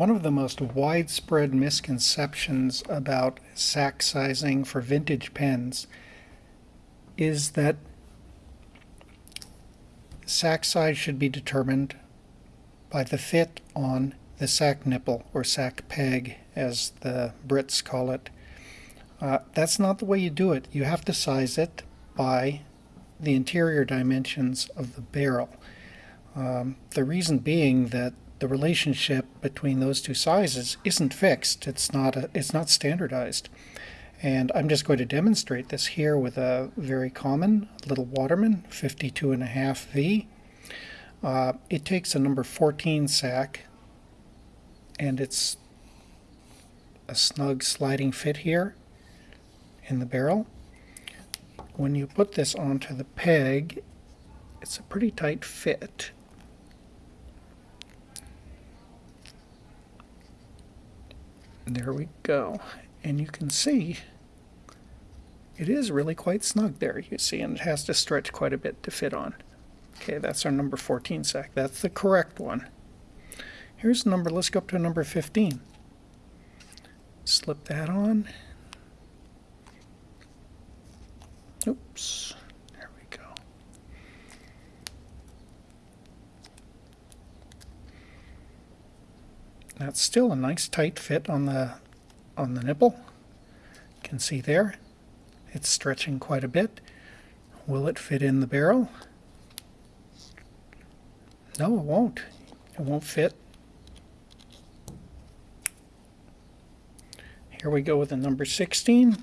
One of the most widespread misconceptions about sack sizing for vintage pens is that sack size should be determined by the fit on the sack nipple or sack peg as the Brits call it. Uh, that's not the way you do it. You have to size it by the interior dimensions of the barrel. Um, the reason being that the relationship between those two sizes isn't fixed. It's not a, it's not standardized. And I'm just going to demonstrate this here with a very common little Waterman 52 and a half V. Uh, it takes a number 14 sack and it's a snug sliding fit here in the barrel. When you put this onto the peg, it's a pretty tight fit. There we go. And you can see it is really quite snug there, you see, and it has to stretch quite a bit to fit on. Okay, that's our number 14 sack. That's the correct one. Here's the number, let's go up to number 15. Slip that on. Oops. That's still a nice tight fit on the on the nipple. You can see there. It's stretching quite a bit. Will it fit in the barrel? No, it won't. It won't fit. Here we go with the number 16.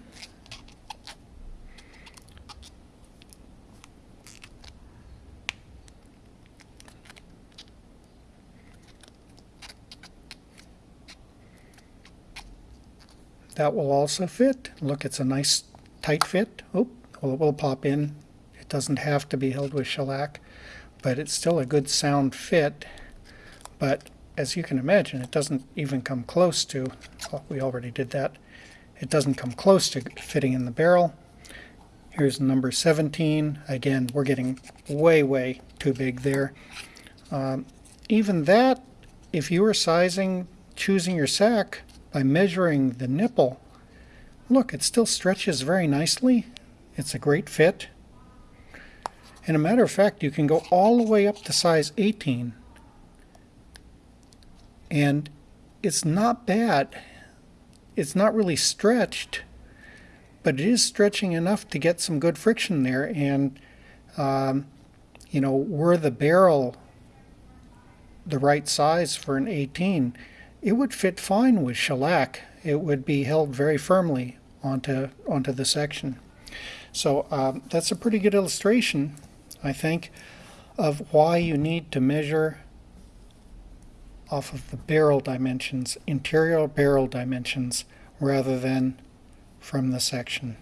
That will also fit. Look, it's a nice tight fit. Oh, well, it will pop in. It doesn't have to be held with shellac, but it's still a good sound fit. But as you can imagine, it doesn't even come close to, well, we already did that. It doesn't come close to fitting in the barrel. Here's number 17. Again, we're getting way, way too big there. Um, even that, if you were sizing, choosing your sack, by measuring the nipple, look, it still stretches very nicely. It's a great fit. And a matter of fact, you can go all the way up to size 18. And it's not bad. It's not really stretched, but it is stretching enough to get some good friction there. And, um, you know, were the barrel the right size for an 18, it would fit fine with shellac. It would be held very firmly onto, onto the section. So um, that's a pretty good illustration, I think, of why you need to measure off of the barrel dimensions, interior barrel dimensions, rather than from the section.